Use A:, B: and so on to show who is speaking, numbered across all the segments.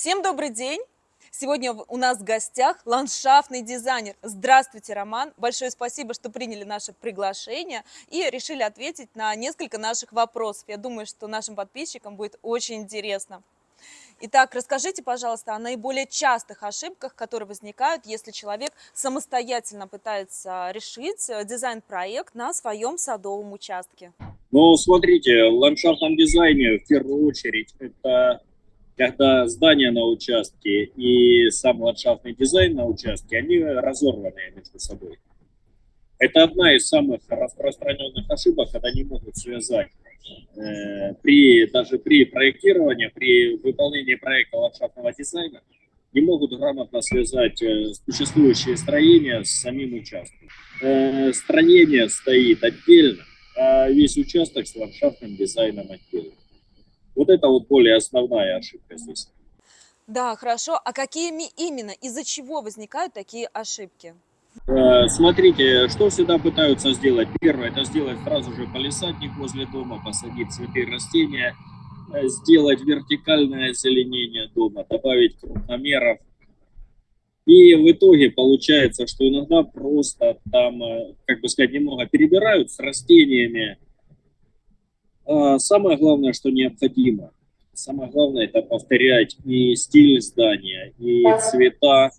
A: Всем добрый день! Сегодня у нас в гостях ландшафтный дизайнер. Здравствуйте, Роман! Большое спасибо, что приняли наше приглашение и решили ответить на несколько наших вопросов. Я думаю, что нашим подписчикам будет очень интересно. Итак, расскажите, пожалуйста, о наиболее частых ошибках, которые возникают, если человек самостоятельно пытается решить э, дизайн-проект на своем садовом участке.
B: Ну, смотрите, в ландшафтном дизайне в первую очередь это когда здание на участке и сам ландшафтный дизайн на участке, они разорваны между собой. Это одна из самых распространенных ошибок, когда не могут связать э, при, даже при проектировании, при выполнении проекта ландшафтного дизайна, не могут грамотно связать э, существующие строения с самим участком. Э, строение стоит отдельно, а весь участок с ландшафтным дизайном отдельно. Вот это вот более основная ошибка здесь.
A: Да, хорошо. А какими именно, из-за чего возникают такие ошибки?
B: Э, смотрите, что всегда пытаются сделать. Первое, это сделать сразу же полисадник возле дома, посадить цветы растения, э, сделать вертикальное озеленение дома, добавить крупномеров. И в итоге получается, что иногда просто там, э, как бы сказать, немного перебирают с растениями, самое главное, что необходимо, самое главное, это повторять и стиль здания, и цвета,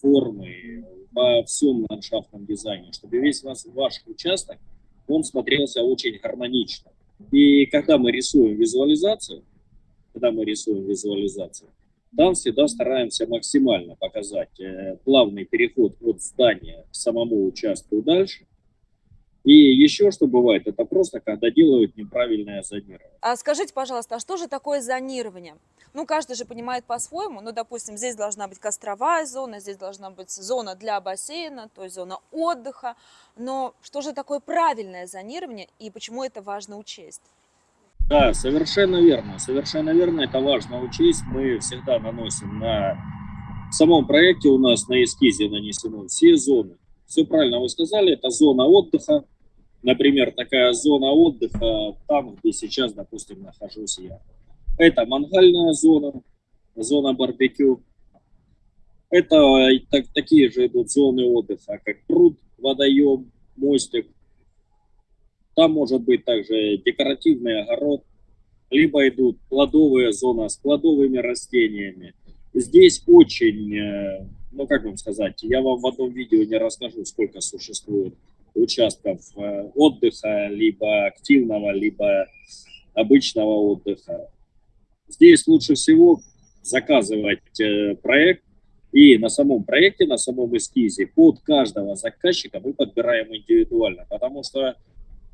B: формы во всем ландшафтном дизайне, чтобы весь ваш, ваш участок, он смотрелся очень гармонично. И когда мы рисуем визуализацию, когда мы рисуем визуализацию, там всегда стараемся максимально показать э, плавный переход от здания к самому участку дальше, и еще что бывает, это просто когда делают неправильное зонирование.
A: А скажите, пожалуйста, а что же такое зонирование? Ну, каждый же понимает по-своему. Ну, допустим, здесь должна быть костровая зона, здесь должна быть зона для бассейна, то есть зона отдыха. Но что же такое правильное зонирование и почему это важно учесть?
B: Да, совершенно верно. Совершенно верно, это важно учесть. Мы всегда наносим на... В самом проекте у нас на эскизе нанесены все зоны. Все правильно вы сказали, это зона отдыха, Например, такая зона отдыха там, где сейчас, допустим, нахожусь я. Это мангальная зона, зона барбекю. Это так, такие же идут зоны отдыха, как пруд, водоем, мостик. Там может быть также декоративный огород, либо идут плодовые зоны с плодовыми растениями. Здесь очень, э, ну как вам сказать, я вам в одном видео не расскажу, сколько существует участков э, отдыха, либо активного, либо обычного отдыха. Здесь лучше всего заказывать э, проект, и на самом проекте, на самом эскизе под каждого заказчика мы подбираем индивидуально, потому что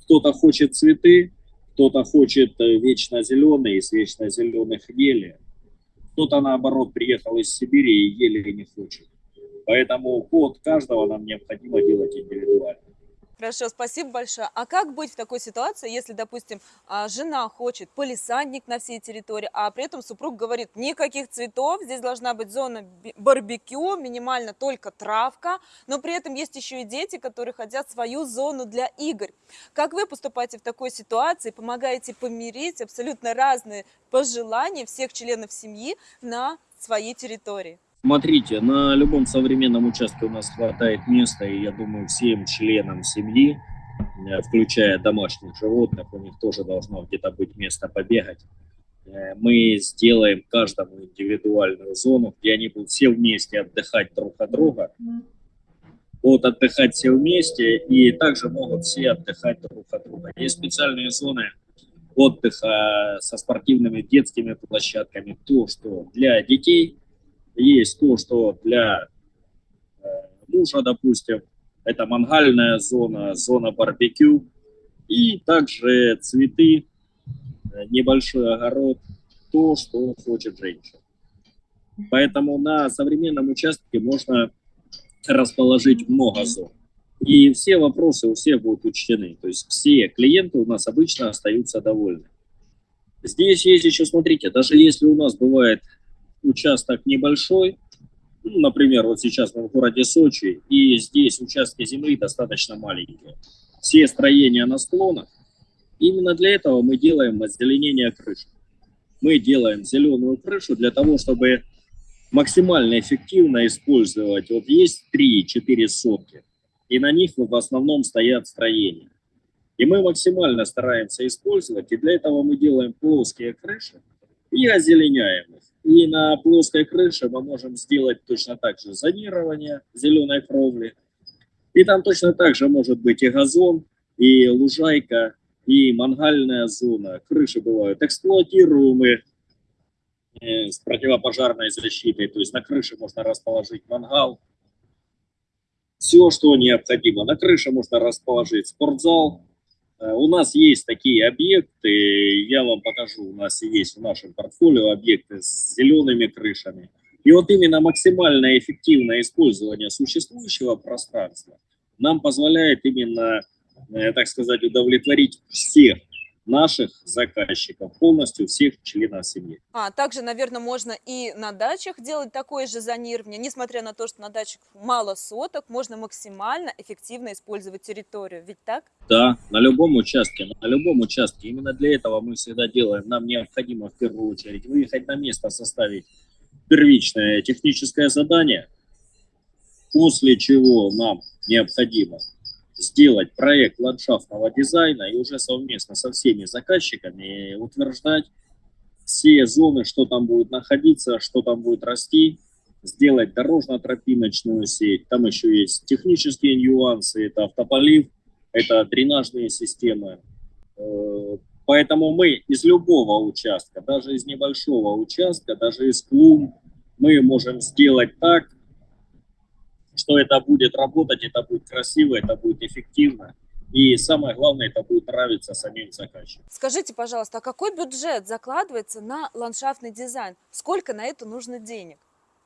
B: кто-то хочет цветы, кто-то хочет э, вечно зеленые, из вечно зеленых ели, кто-то наоборот приехал из Сибири и ели не хочет. Поэтому под каждого нам необходимо делать индивидуально.
A: Хорошо, спасибо большое. А как быть в такой ситуации, если, допустим, а, жена хочет полисадник на всей территории, а при этом супруг говорит, никаких цветов, здесь должна быть зона барбекю, минимально только травка, но при этом есть еще и дети, которые хотят свою зону для игр. Как вы поступаете в такой ситуации, помогаете помирить абсолютно разные пожелания всех членов семьи на своей территории?
B: Смотрите, на любом современном участке у нас хватает места, и я думаю, всем членам семьи, э, включая домашних животных, у них тоже должно где-то быть место побегать. Э, мы сделаем каждому индивидуальную зону, где они будут все вместе отдыхать друг от друга. Будут отдыхать все вместе, и также могут все отдыхать друг от друга. Есть специальные зоны отдыха со спортивными детскими площадками, то, что для детей – есть то, что для э, мужа, допустим, это мангальная зона, зона барбекю, и также цветы, э, небольшой огород, то, что хочет женщина. Поэтому на современном участке можно расположить много зон. И все вопросы у всех будут учтены. То есть все клиенты у нас обычно остаются довольны. Здесь есть еще, смотрите, даже если у нас бывает участок небольшой, ну, например, вот сейчас мы в городе Сочи, и здесь участки земли достаточно маленькие. Все строения на склонах. Именно для этого мы делаем озеленение крыши. Мы делаем зеленую крышу для того, чтобы максимально эффективно использовать. Вот есть 3-4 сотки, и на них в основном стоят строения. И мы максимально стараемся использовать, и для этого мы делаем плоские крыши и озеленяем их. И на плоской крыше мы можем сделать точно так же зонирование зеленой кровли. И там точно так же может быть и газон, и лужайка, и мангальная зона. Крыши бывают эксплуатируемые э, с противопожарной защитой. То есть на крыше можно расположить мангал. Все, что необходимо. На крыше можно расположить спортзал. Э, у нас есть такие объекты, я вам покажу, у нас есть в нашем портфолио объекты с зелеными крышами. И вот именно максимальное эффективное использование существующего пространства нам позволяет именно Э, так сказать, удовлетворить всех наших заказчиков, полностью всех членов семьи.
A: А также, наверное, можно и на дачах делать такое же зонирование. Несмотря на то, что на дачах мало соток, можно максимально эффективно использовать территорию. Ведь так?
B: Да, на любом участке, на любом участке. Именно для этого мы всегда делаем. Нам необходимо в первую очередь выехать на место, составить первичное техническое задание, после чего нам необходимо сделать проект ландшафтного дизайна и уже совместно со всеми заказчиками утверждать все зоны, что там будет находиться, что там будет расти, сделать дорожно-тропиночную сеть. Там еще есть технические нюансы, это автополив, это дренажные системы. Э, поэтому мы из любого участка, даже из небольшого участка, даже из клумб, мы можем сделать так, что это будет работать, это будет красиво, это будет эффективно. И самое главное, это будет нравиться самим заказчикам.
A: Скажите, пожалуйста, а какой бюджет закладывается на ландшафтный дизайн? Сколько на это нужно денег?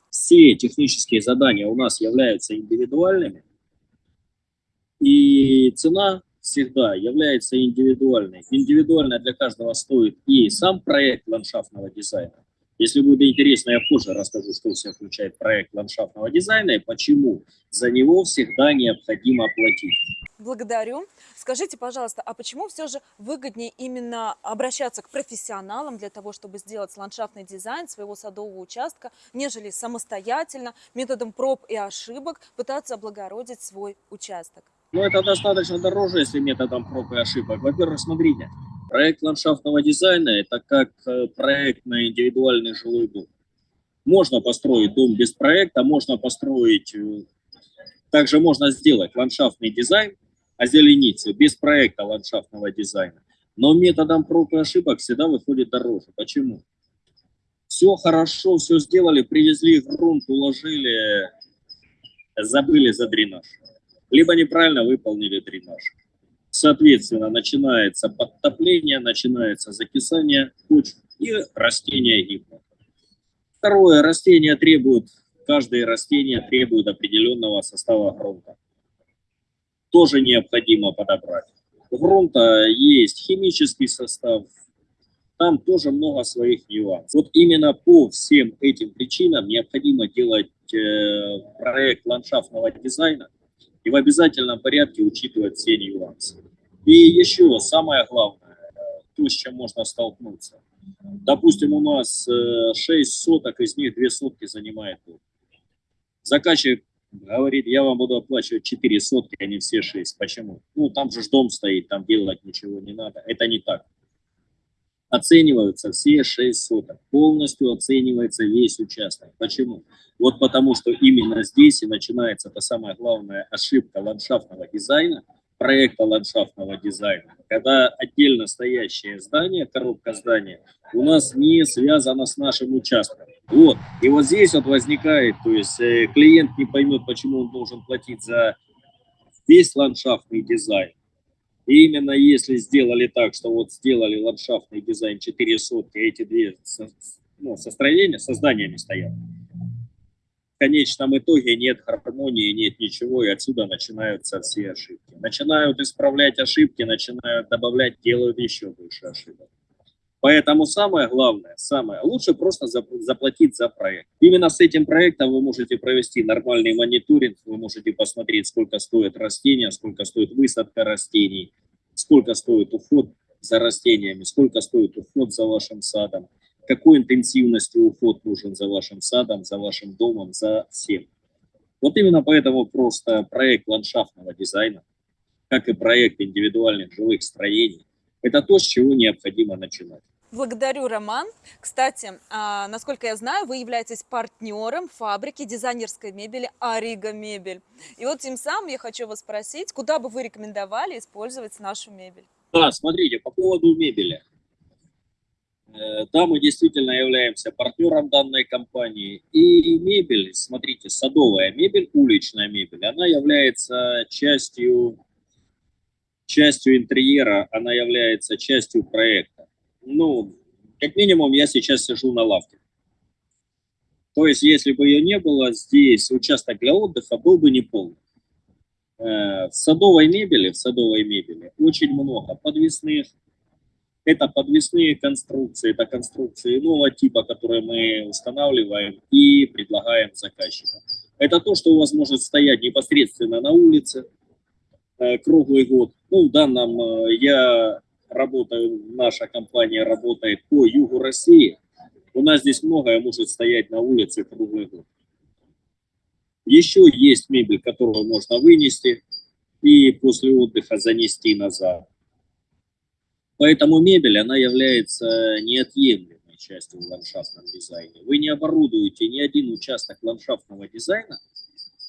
B: Все технические задания у нас являются индивидуальными. И цена всегда является индивидуальной. Индивидуально для каждого стоит и сам проект ландшафтного дизайна, если будет интересно, я позже расскажу, что все включает проект ландшафтного дизайна и почему за него всегда необходимо платить.
A: Благодарю. Скажите, пожалуйста, а почему все же выгоднее именно обращаться к профессионалам для того, чтобы сделать ландшафтный дизайн своего садового участка, нежели самостоятельно, методом проб и ошибок пытаться облагородить свой участок?
B: Ну, это достаточно дороже, если методом проб и ошибок. Во-первых, смотрите, Проект ландшафтного дизайна – это как э, проект на индивидуальный жилой дом. Можно построить дом без проекта, можно построить, э, также можно сделать ландшафтный дизайн, озеленить без проекта ландшафтного дизайна. Но методом проб и ошибок всегда выходит дороже. Почему? Все хорошо, все сделали, привезли грунт, уложили, забыли за дренаж. Либо неправильно выполнили дренаж. Соответственно, начинается подтопление, начинается закисание почв и растения гибнут. Второе, растения требуют, каждое растение требует определенного состава грунта. Тоже необходимо подобрать. У грунта есть химический состав, там тоже много своих нюансов. Вот именно по всем этим причинам необходимо делать э, проект ландшафтного дизайна и в обязательном порядке учитывать все нюансы. И еще самое главное, то, с чем можно столкнуться. Допустим, у нас 6 э, соток, из них 2 сотки занимает дом. Заказчик говорит, я вам буду оплачивать 4 сотки, а не все 6. Почему? Ну, там же дом стоит, там делать ничего не надо. Это не так. Оцениваются все 6 соток. Полностью оценивается весь участок. Почему? Вот потому, что именно здесь и начинается та самая главная ошибка ландшафтного дизайна – проекта ландшафтного дизайна, когда отдельно стоящее здание, коробка здания, у нас не связано с нашим участком. Вот. И вот здесь вот возникает, то есть э, клиент не поймет, почему он должен платить за весь ландшафтный дизайн. И именно если сделали так, что вот сделали ландшафтный дизайн 4 сотки, эти две ну, состроения, со зданиями стоят, конечном итоге нет гармонии, нет ничего, и отсюда начинаются все ошибки. Начинают исправлять ошибки, начинают добавлять, делают еще больше ошибок. Поэтому самое главное, самое лучше просто заплатить за проект. Именно с этим проектом вы можете провести нормальный мониторинг, вы можете посмотреть, сколько стоит растения, сколько стоит высадка растений, сколько стоит уход за растениями, сколько стоит уход за вашим садом, какой интенсивностью уход нужен за вашим садом, за вашим домом, за всем. Вот именно поэтому просто проект ландшафтного дизайна, как и проект индивидуальных жилых строений, это то, с чего необходимо начинать.
A: Благодарю, Роман. Кстати, а, насколько я знаю, вы являетесь партнером фабрики дизайнерской мебели Арига Мебель. И вот тем самым я хочу вас спросить, куда бы вы рекомендовали использовать нашу мебель?
B: Да, смотрите, по поводу мебели. Э, Да, мы действительно являемся партнером данной компании. И мебель, смотрите, садовая мебель, уличная мебель, она является частью, частью интерьера, она является частью проекта. Ну, как минимум, я сейчас сижу на лавке. То есть, если бы ее не было, здесь участок для отдыха был бы неполный. Э, В садовой мебели, в садовой мебели очень много подвесных, это подвесные конструкции, это конструкции иного типа, которые мы устанавливаем и предлагаем заказчикам. Это то, что у вас может стоять непосредственно на улице круглый год. Ну, в данном э, я работаю, наша компания работает по югу России. У нас здесь многое может стоять на улице круглый год. Еще есть мебель, которую можно вынести и после отдыха занести назад. Поэтому мебель, она является неотъемлемой частью в ландшафтном дизайне. Вы не оборудуете ни один участок ландшафтного дизайна,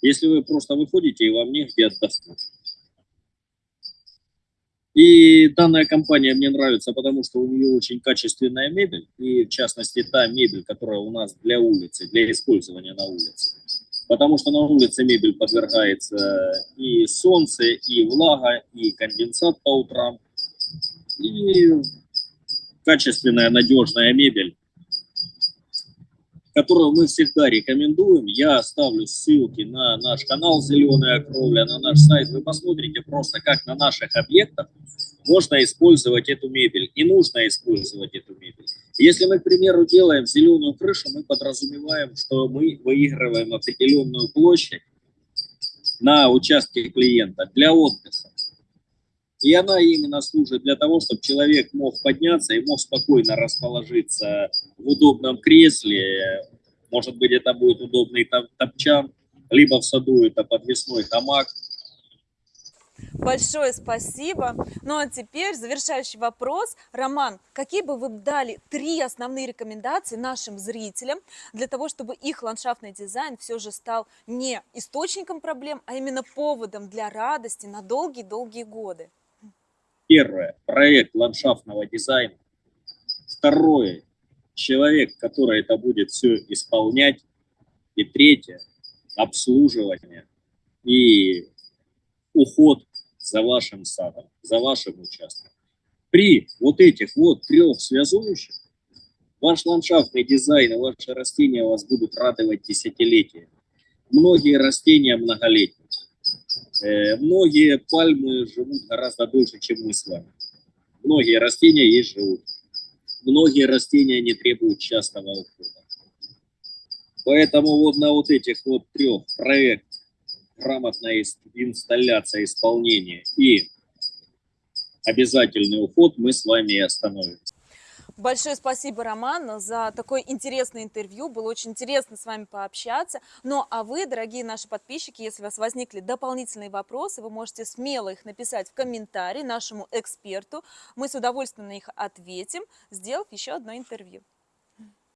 B: если вы просто выходите и вам негде отдохнуть. И данная компания мне нравится, потому что у нее очень качественная мебель, и в частности та мебель, которая у нас для улицы, для использования на улице. Потому что на улице мебель подвергается и солнце, и влага, и конденсат по утрам – и качественная, надежная мебель, которую мы всегда рекомендуем. Я оставлю ссылки на наш канал «Зеленая кровля», на наш сайт. Вы посмотрите просто, как на наших объектах можно использовать эту мебель и нужно использовать эту мебель. Если мы, к примеру, делаем зеленую крышу, мы подразумеваем, что мы выигрываем определенную площадь на участке клиента для отдыха. И она именно служит для того, чтобы человек мог подняться и мог спокойно расположиться в удобном кресле. Может быть, это будет удобный топчан, либо в саду это подвесной хамак.
A: Большое спасибо. Ну а теперь завершающий вопрос. Роман, какие бы вы дали три основные рекомендации нашим зрителям для того, чтобы их ландшафтный дизайн все же стал не источником проблем, а именно поводом для радости на долгие-долгие годы?
B: Первое, проект ландшафтного дизайна. Второе, человек, который это будет все исполнять. И третье, обслуживание и уход за вашим садом, за вашим участком. При вот этих вот трех связующих ваш ландшафтный дизайн и ваши растения вас будут радовать десятилетия. Многие растения многолетние. Э, многие пальмы живут гораздо дольше, чем мы с вами. Многие растения есть живут. Многие растения не требуют частого ухода. Поэтому вот на вот этих вот трех проект, грамотная инсталляция, исполнение и обязательный уход мы с вами и остановимся.
A: Большое спасибо, Роман, за такое интересное интервью. Было очень интересно с вами пообщаться. Ну, а вы, дорогие наши подписчики, если у вас возникли дополнительные вопросы, вы можете смело их написать в комментарии нашему эксперту. Мы с удовольствием на них ответим, сделав еще одно интервью.